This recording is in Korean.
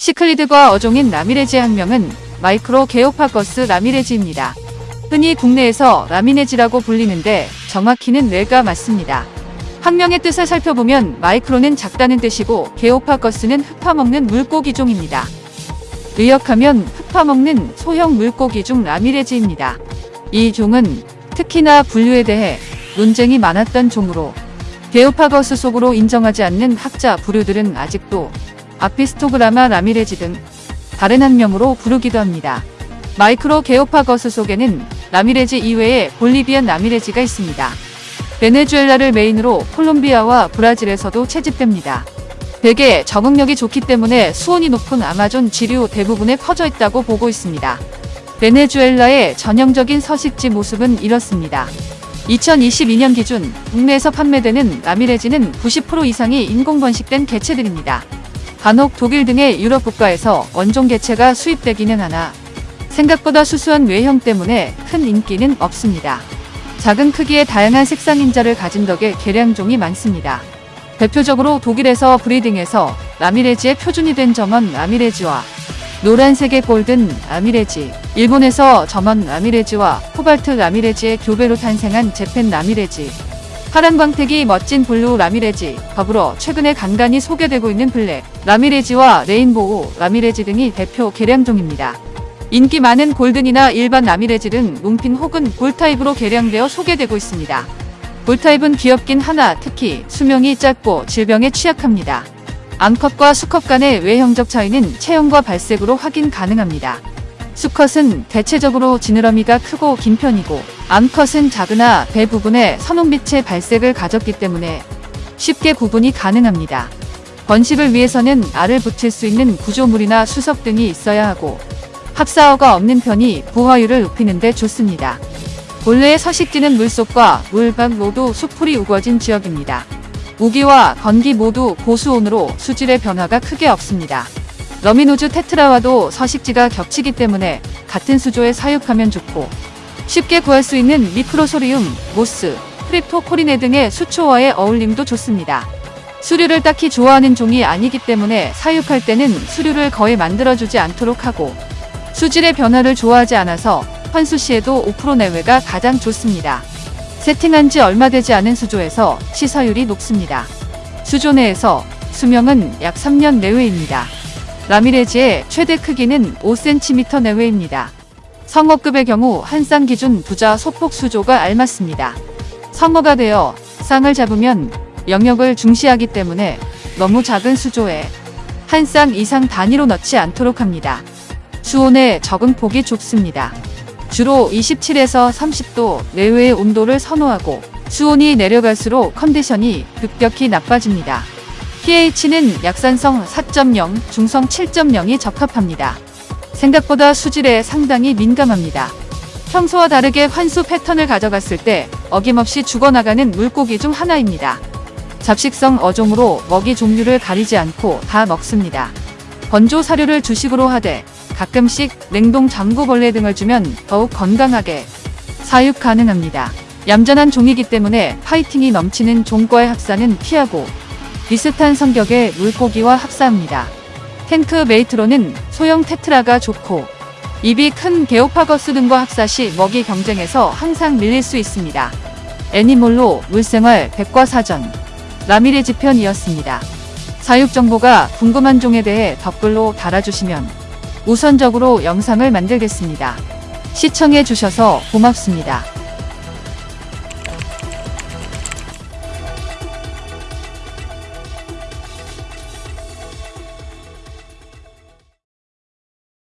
시클리드과 어종인 라미레지 학명은 마이크로 게오파거스 라미레지입니다. 흔히 국내에서 라미네지라고 불리는데 정확히는 뇌가 맞습니다. 학명의 뜻을 살펴보면 마이크로는 작다는 뜻이고 게오파거스는 흙파먹는 물고기종입니다. 의역하면 흙파먹는 소형 물고기중 라미레지입니다. 이 종은 특히나 분류에 대해 논쟁이 많았던 종으로 게오파거스 속으로 인정하지 않는 학자 부류들은 아직도 아피스토그라마 라미레지 등 다른 학명으로 부르기도 합니다. 마이크로 게오파거스 속에는 라미레지 이외에 볼리비안 라미레지가 있습니다. 베네수엘라를 메인으로 콜롬비아와 브라질에서도 채집됩니다. 대개 적응력이 좋기 때문에 수온이 높은 아마존 지류 대부분에 퍼져 있다고 보고 있습니다. 베네수엘라의 전형적인 서식지 모습은 이렇습니다. 2022년 기준 국내에서 판매되는 라미레지는 90% 이상이 인공 번식된 개체들입니다. 간혹 독일 등의 유럽 국가에서 원종 개체가 수입되기는 하나 생각보다 수수한 외형 때문에 큰 인기는 없습니다. 작은 크기의 다양한 색상 인자를 가진 덕에 개량종이 많습니다. 대표적으로 독일에서 브리딩에서 라미레지의 표준이 된 점원 라미레지와 노란색의 골든 라미레지, 일본에서 점원 라미레지와 코발트 라미레지의 교배로 탄생한 재팬 라미레지, 파란 광택이 멋진 블루 라미레지, 더불어 최근에 간간히 소개되고 있는 블랙 라미레지와 레인보우 라미레지 등이 대표 개량종입니다. 인기 많은 골든이나 일반 라미레지 등 long fin 혹은 ball type으로 개량되어 소개되고 있습니다. ball type은 귀엽긴 하나 특히 수명이 짧고 질병에 취약합니다. 암컷과 수컷 간의 외형적 차이는 체형과 발색으로 확인 가능합니다. 수컷은 대체적으로 지느러미가 크고 긴 편이고 암컷은 작으나 배 부분에 선홍빛의 발색을 가졌기 때문에 쉽게 구분이 가능합니다. 번식을 위해서는 알을 붙일 수 있는 구조물이나 수석 등이 있어야 하고 합사어가 없는 편이 부화율을 높이는 데 좋습니다. 본래의 서식지는 물속과 물밖 모두 수풀이 우거진 지역입니다. 우기와 건기 모두 고수온으로 수질의 변화가 크게 없습니다. 러미노즈 테트라와도 서식지가 겹치기 때문에 같은 수조에 사육하면 좋고 쉽게 구할 수 있는 미크로소리움, 모스, 크립토코리네 등의 수초와의 어울림도 좋습니다. 수류를 딱히 좋아하는 종이 아니기 때문에 사육할 때는 수류를 거의 만들어주지 않도록 하고 수질의 변화를 좋아하지 않아서 환수 시에도 5% 내외가 가장 좋습니다. 세팅한 지 얼마 되지 않은 수조에서 시사율이 높습니다. 수조 내에서 수명은 약 3년 내외입니다. 라미레지의 최대 크기는 5cm 내외입니다. 성어급의 경우 한 쌍 기준 부자 소폭 수조가 알맞습니다. 성어가 되어 쌍을 잡으면 영역을 중시하기 때문에 너무 작은 수조에 한 쌍 이상 단위로 넣지 않도록 합니다. 수온의 적응 폭이 좁습니다. 주로 27에서 30도 내외의 온도를 선호하고 수온이 내려갈수록 컨디션이 급격히 나빠집니다. pH는 약산성 4.0, 중성 7.0이 적합합니다. 생각보다 수질에 상당히 민감합니다. 평소와 다르게 환수 패턴을 가져갔을 때 어김없이 죽어나가는 물고기 중 하나입니다. 잡식성 어종으로 먹이 종류를 가리지 않고 다 먹습니다. 건조 사료를 주식으로 하되 가끔씩 냉동 장구벌레 등을 주면 더욱 건강하게 사육 가능합니다. 얌전한 종이기 때문에 파이팅이 넘치는 종과의 합사는 피하고 비슷한 성격의 물고기와 합사합니다. 탱크 메이트로는 소형 테트라가 좋고 입이 큰 게오파거스 등과 합사 시 먹이 경쟁에서 항상 밀릴 수 있습니다. 애니몰로 물생활 백과사전 라미레 지 편이었습니다. 사육 정보가 궁금한 종에 대해 댓글로 달아주시면 우선적으로 영상을 만들겠습니다. 시청해 주셔서 고맙습니다.